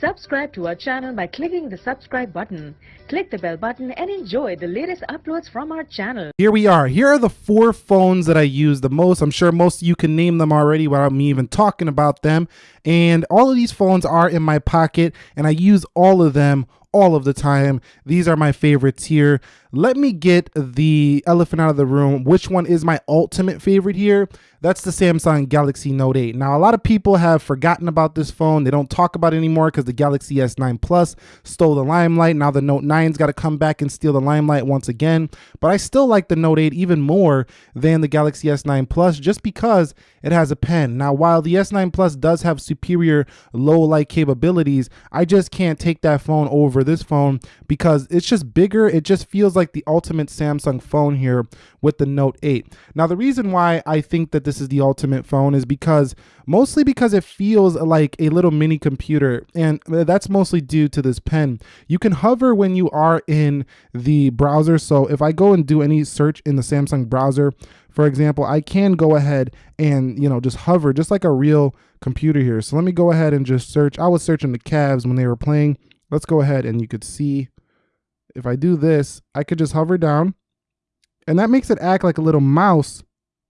Subscribe to our channel by clicking the subscribe button. Click the bell button and enjoy the latest uploads from our channel. Here we are. Here are the four phones that I use the most. I'm sure most of you can name them already without me even talking about them. And all of these phones are in my pocket and I use all of them all of the time. These are my favorites here. Let me get the elephant out of the room. Which one is my ultimate favorite here? That's the Samsung Galaxy Note 8. Now, a lot of people have forgotten about this phone. They don't talk about it anymore because the Galaxy S9 Plus stole the limelight. Now the Note 9's got to come back and steal the limelight once again. But I still like the Note 8 even more than the Galaxy S9 Plus just because it has a pen. Now, while the S9 Plus does have superior low light capabilities, I just can't take that phone over this phone because it's just bigger. It just feels like the ultimate Samsung phone here with the Note 8. Now, the reason why I think that this is the ultimate phone is because mostly because it feels like a little mini computer, and that's mostly due to this pen. You can hover when you are in the browser. So if I go and do any search in the Samsung browser, for example, I can go ahead and, you know, just hover just like a real computer here. So let me go ahead and just search. I was searching the Cavs when they were playing. Let's go ahead and you could see if I do this, I could just hover down and that makes it act like a little mouse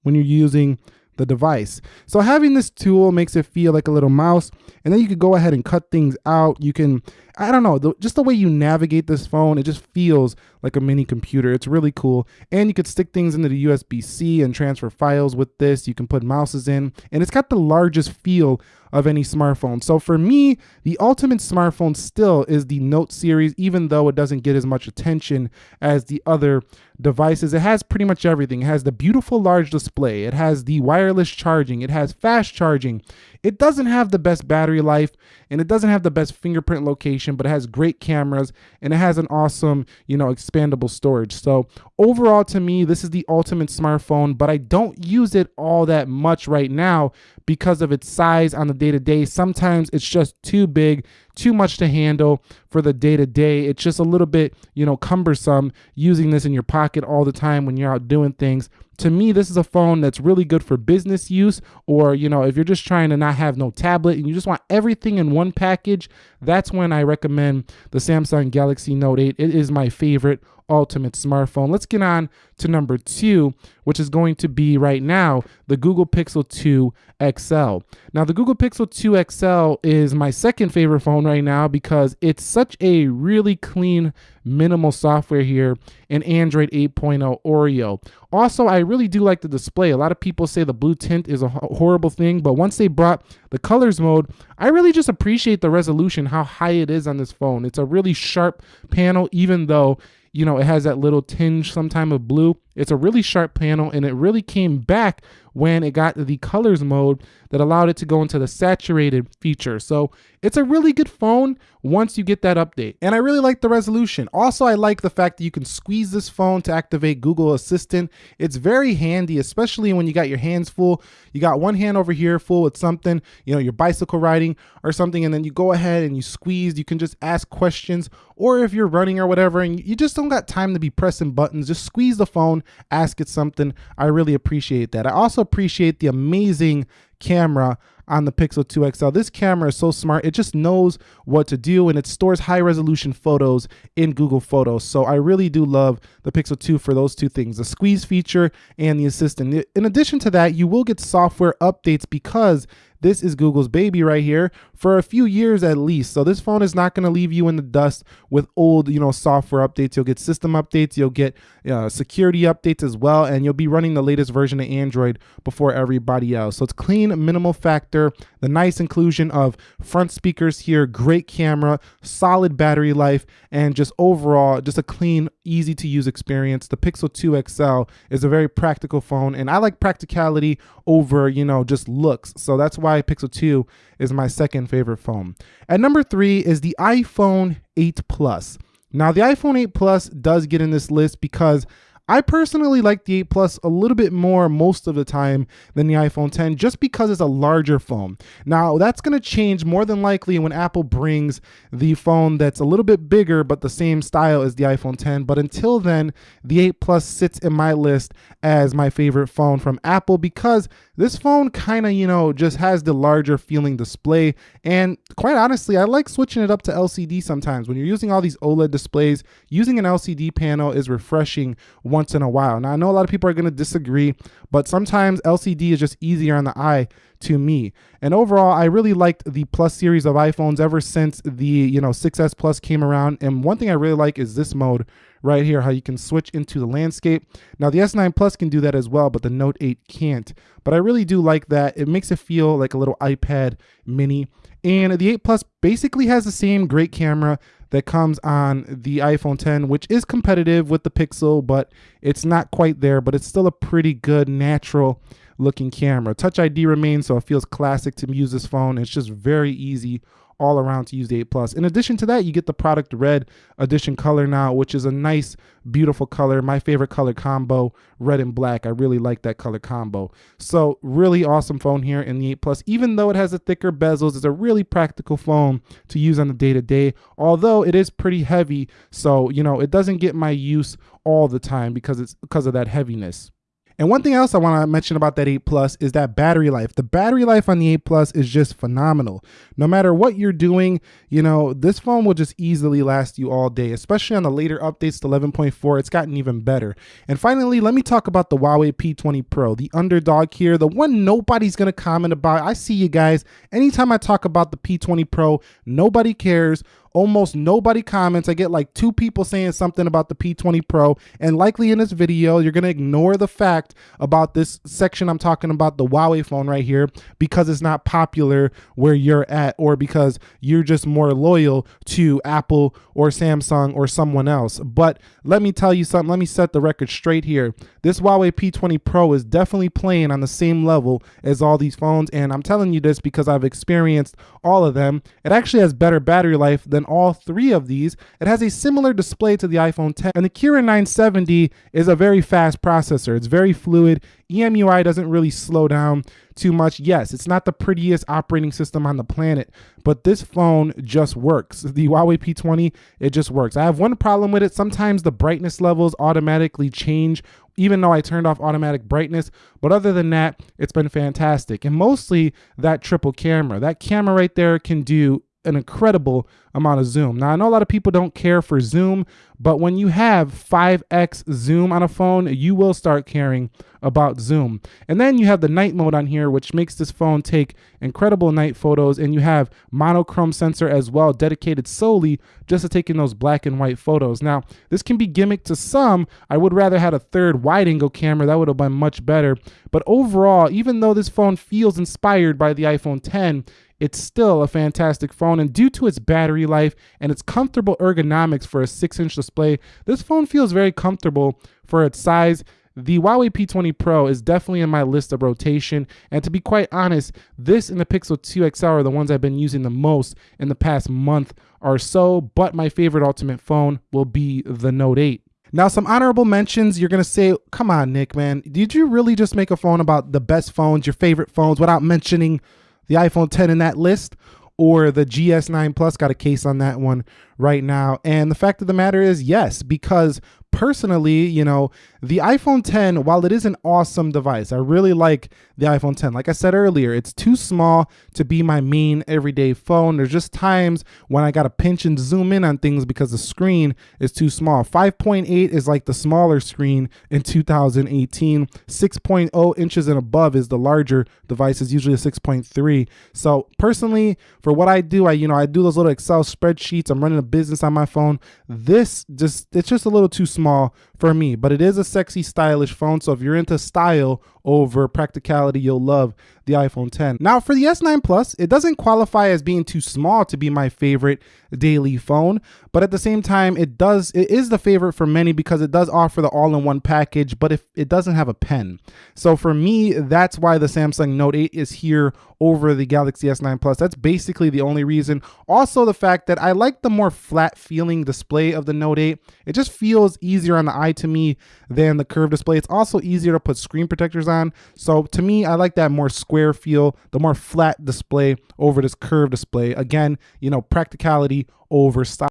when you're using the device. So having this tool makes it feel like a little mouse and then you could go ahead and cut things out. You can, I don't know, the, just the way you navigate this phone, it just feels like a mini computer. It's really cool. And you could stick things into the USB-C and transfer files with this. You can put mouses in and it's got the largest feel of any smartphone. So for me, the ultimate smartphone still is the Note series, even though it doesn't get as much attention as the other devices. It has pretty much everything. It has the beautiful large display. It has the wireless charging. It has fast charging. It doesn't have the best battery life and it doesn't have the best fingerprint location, but it has great cameras and it has an awesome, you know, expandable storage. So overall to me, this is the ultimate smartphone, but I don't use it all that much right now because of its size on the day to day. Sometimes it's just too big, too much to handle for the day to day. It's just a little bit, you know, cumbersome using this in your pocket all the time when you're out doing things. To me, this is a phone that's really good for business use or, you know, if you're just trying to not have no tablet and you just want everything in one package, that's when I recommend the Samsung Galaxy Note 8. It is my favorite ultimate smartphone. Let's get on to number two, which is going to be right now the Google Pixel 2 XL. Now, the Google Pixel 2 XL is my second favorite phone right now because it's such a really clean, minimal software here in Android 8.0 Oreo. Also, I really do like the display. A lot of people say the blue tint is a horrible thing, but once they brought the colors mode, I really just appreciate the resolution, how high it is on this phone. It's a really sharp panel, even though you know, it has that little tinge sometime of blue. It's a really sharp panel and it really came back when it got the colors mode that allowed it to go into the saturated feature. So it's a really good phone once you get that update. And I really like the resolution. Also, I like the fact that you can squeeze this phone to activate Google Assistant. It's very handy, especially when you got your hands full. You got one hand over here full with something, you know, your bicycle riding or something, and then you go ahead and you squeeze. You can just ask questions, or if you're running or whatever, and you just don't got time to be pressing buttons, just squeeze the phone, ask it something. I really appreciate that. I also appreciate the amazing camera on the Pixel 2 XL. This camera is so smart. It just knows what to do and it stores high resolution photos in Google Photos. So I really do love the Pixel 2 for those two things, the squeeze feature and the assistant. In addition to that, you will get software updates because this is Google's baby right here for a few years at least. So this phone is not going to leave you in the dust with old, you know, software updates. You'll get system updates, you'll get uh, security updates as well, and you'll be running the latest version of Android before everybody else. So it's clean, minimal factor, the nice inclusion of front speakers here, great camera, solid battery life, and just overall, just a clean, easy to use experience. The Pixel 2 XL is a very practical phone, and I like practicality over, you know, just looks. So that's why why Pixel 2 is my second favorite phone. At number three is the iPhone 8 Plus. Now the iPhone 8 Plus does get in this list because I personally like the 8 Plus a little bit more most of the time than the iPhone 10 just because it's a larger phone. Now that's going to change more than likely when Apple brings the phone that's a little bit bigger but the same style as the iPhone 10. But until then, the 8 Plus sits in my list as my favorite phone from Apple because this phone kind of, you know, just has the larger feeling display. And quite honestly, I like switching it up to LCD sometimes. When you're using all these OLED displays, using an LCD panel is refreshing once in a while. Now, I know a lot of people are going to disagree, but sometimes LCD is just easier on the eye to me. And overall, I really liked the Plus series of iPhones ever since the, you know, 6S Plus came around. And one thing I really like is this mode right here, how you can switch into the landscape. Now the S9 Plus can do that as well, but the Note 8 can't. But I really do like that. It makes it feel like a little iPad mini. And the 8 Plus basically has the same great camera that comes on the iPhone 10, which is competitive with the Pixel, but it's not quite there, but it's still a pretty good natural looking camera. Touch ID remains, so it feels classic to use this phone. It's just very easy all around to use the 8 Plus. In addition to that, you get the product red edition color now, which is a nice, beautiful color. My favorite color combo, red and black. I really like that color combo. So really awesome phone here in the 8 Plus. Even though it has a thicker bezels, it's a really practical phone to use on the day-to-day, -day, although it is pretty heavy. So, you know, it doesn't get my use all the time because it's because of that heaviness. And one thing else I want to mention about that 8 Plus is that battery life. The battery life on the 8 Plus is just phenomenal. No matter what you're doing, you know, this phone will just easily last you all day, especially on the later updates to 11.4. It's gotten even better. And finally, let me talk about the Huawei P20 Pro, the underdog here, the one nobody's going to comment about. I see you guys. Anytime I talk about the P20 Pro, nobody cares almost nobody comments. I get like two people saying something about the P20 Pro, and likely in this video, you're gonna ignore the fact about this section I'm talking about, the Huawei phone right here, because it's not popular where you're at, or because you're just more loyal to Apple or Samsung or someone else. But let me tell you something, let me set the record straight here. This Huawei P20 Pro is definitely playing on the same level as all these phones, and I'm telling you this because I've experienced all of them. It actually has better battery life than all three of these. It has a similar display to the iPhone 10, and the Kirin 970 is a very fast processor. It's very fluid. EMUI doesn't really slow down too much. Yes, it's not the prettiest operating system on the planet, but this phone just works. The Huawei P20, it just works. I have one problem with it. Sometimes the brightness levels automatically change even though I turned off automatic brightness. But other than that, it's been fantastic. And mostly that triple camera. That camera right there can do an incredible amount of zoom. Now, I know a lot of people don't care for zoom, but when you have 5x zoom on a phone, you will start caring about zoom. And then you have the night mode on here, which makes this phone take incredible night photos. And you have monochrome sensor as well, dedicated solely just to taking those black and white photos. Now, this can be gimmick to some. I would rather had a third wide angle camera. That would have been much better. But overall, even though this phone feels inspired by the iPhone 10, it's still a fantastic phone. And due to its battery life and its comfortable ergonomics for a 6 inch display, this phone feels very comfortable for its size. The Huawei P20 Pro is definitely in my list of rotation. And to be quite honest, this and the Pixel 2 XL are the ones I've been using the most in the past month or so. But my favorite ultimate phone will be the Note 8. Now, some honorable mentions. You're going to say, come on, Nick, man. Did you really just make a phone about the best phones, your favorite phones, without mentioning the iPhone 10 in that list? Or the GS9 Plus got a case on that one right now. And the fact of the matter is, yes, because personally, you know, the iPhone 10, while it is an awesome device, I really like the iPhone 10. Like I said earlier, it's too small to be my main everyday phone. There's just times when I got to pinch and zoom in on things because the screen is too small. 5.8 is like the smaller screen in 2018. 6.0 inches and above is the larger device, is usually a 6.3. So personally, for what I do, I, you know, I do those little Excel spreadsheets. I'm running a business on my phone. This just, it's just a little too small for me, but it is a sexy, stylish phone. So if you're into style over practicality, you'll love the iPhone 10. Now for the S9 Plus, it doesn't qualify as being too small to be my favorite daily phone, but at the same time, it does, it is the favorite for many because it does offer the all-in-one package, but if it doesn't have a pen. So for me, that's why the Samsung Note 8 is here over the Galaxy S9 Plus. That's basically the only reason. Also the fact that I like the more flat feeling display of the Note 8. It just feels easier on the eye to me than the curved display. It's also easier to put screen protectors on. So to me, I like that more square feel, the more flat display over this curved display. Again, you know, practicality over style.